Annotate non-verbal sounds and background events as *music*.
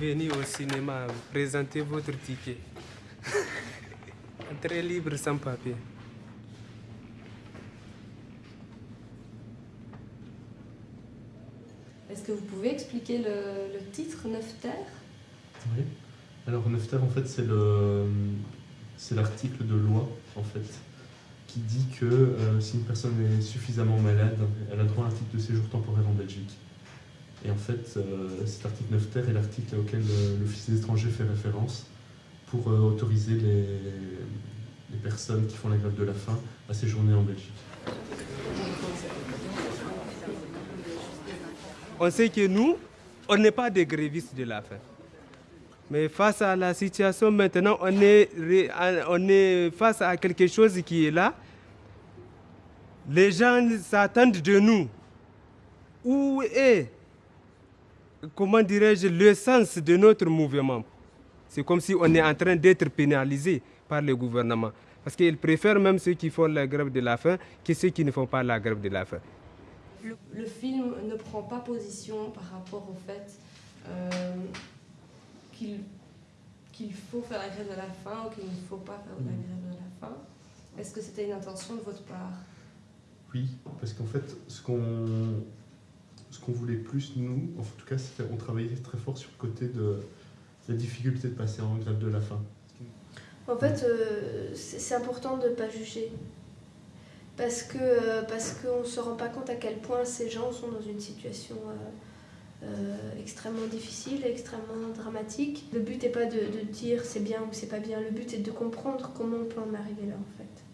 venir au cinéma, présenter votre ticket. *laughs* Très libre sans papier. Est-ce que vous pouvez expliquer le, titre Neuf Terres? Oui. Alors Neuf Terres, en fait, c'est le c'est l'article de loi, en fait, qui dit que euh, si une personne est suffisamment malade, elle a droit à un titre de séjour temporaire en Belgique. Et en fait, euh, cet article 9 terre est l'article auquel l'Office des étrangers fait référence pour euh, autoriser les, les personnes qui font la grève de la faim à séjourner en Belgique. On sait que nous, on n'est pas des grévistes de la faim. Mais face à la situation maintenant, on est, on est face à quelque chose qui est là. Les gens s'attendent de nous. Où est, comment dirais-je, le sens de notre mouvement C'est comme si on est en train d'être pénalisé par le gouvernement. Parce qu'ils préfèrent même ceux qui font la grève de la faim que ceux qui ne font pas la grève de la faim. Le, film ne prend pas position par rapport au fait euh, qu'il faut faire la grève de la faim ou qu'il ne faut pas faire la mm. grève de la faim. Est-ce que c'était une intention de votre part? Oui, parce qu'en fait, ce qu'on qu'on voulait plus, nous, en tout cas, on travaillait très fort sur le côté de la difficulté de passer en grève de la faim. En fait, euh, c'est important de ne pas juger. Parce qu'on euh, parce qu'on ne se rend pas compte à quel point ces gens sont dans une situation... Euh, extrêmement difficile, extrêmement dramatique. Le but n'est pas de, de dire c'est bien ou c'est pas bien, le but est de comprendre comment on peut en arriver là en fait.